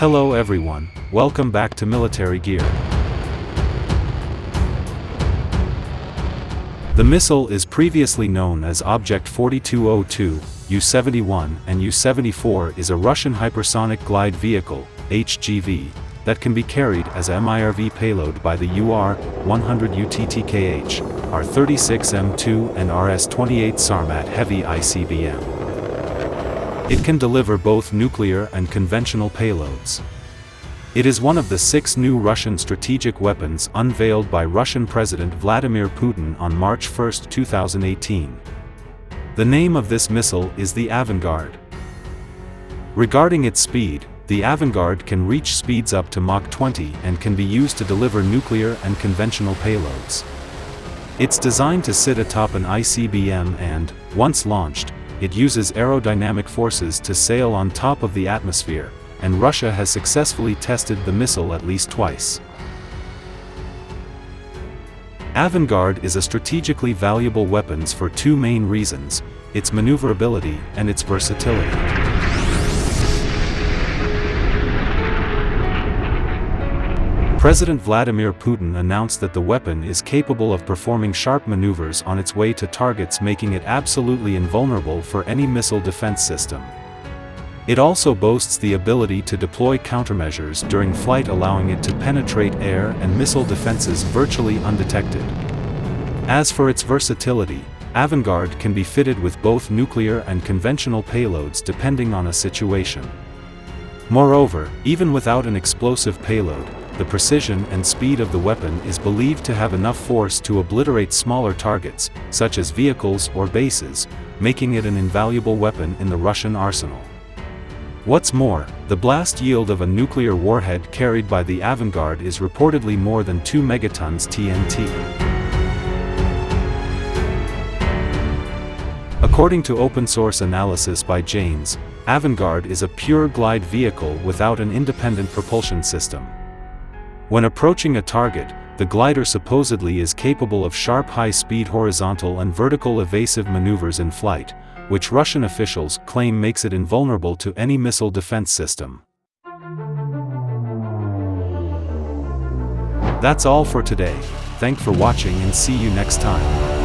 Hello everyone, welcome back to Military Gear. The missile is previously known as Object 4202, U-71 and U-74 is a Russian hypersonic glide vehicle, HGV, that can be carried as a MIRV payload by the UR-100 UTTKH, R-36M2 and RS-28 Sarmat heavy ICBM. It can deliver both nuclear and conventional payloads. It is one of the six new Russian strategic weapons unveiled by Russian President Vladimir Putin on March 1, 2018. The name of this missile is the Avangard. Regarding its speed, the Avangard can reach speeds up to Mach 20 and can be used to deliver nuclear and conventional payloads. It's designed to sit atop an ICBM and, once launched, it uses aerodynamic forces to sail on top of the atmosphere, and Russia has successfully tested the missile at least twice. Avangard is a strategically valuable weapon for two main reasons, its maneuverability and its versatility. President Vladimir Putin announced that the weapon is capable of performing sharp maneuvers on its way to targets making it absolutely invulnerable for any missile defense system. It also boasts the ability to deploy countermeasures during flight allowing it to penetrate air and missile defenses virtually undetected. As for its versatility, Avangard can be fitted with both nuclear and conventional payloads depending on a situation. Moreover, even without an explosive payload, the precision and speed of the weapon is believed to have enough force to obliterate smaller targets, such as vehicles or bases, making it an invaluable weapon in the Russian arsenal. What's more, the blast yield of a nuclear warhead carried by the Avangard is reportedly more than 2 megatons TNT. According to open-source analysis by Janes, Avangard is a pure glide vehicle without an independent propulsion system. When approaching a target, the glider supposedly is capable of sharp high-speed horizontal and vertical evasive maneuvers in flight, which Russian officials claim makes it invulnerable to any missile defense system. That's all for today, thank for watching and see you next time.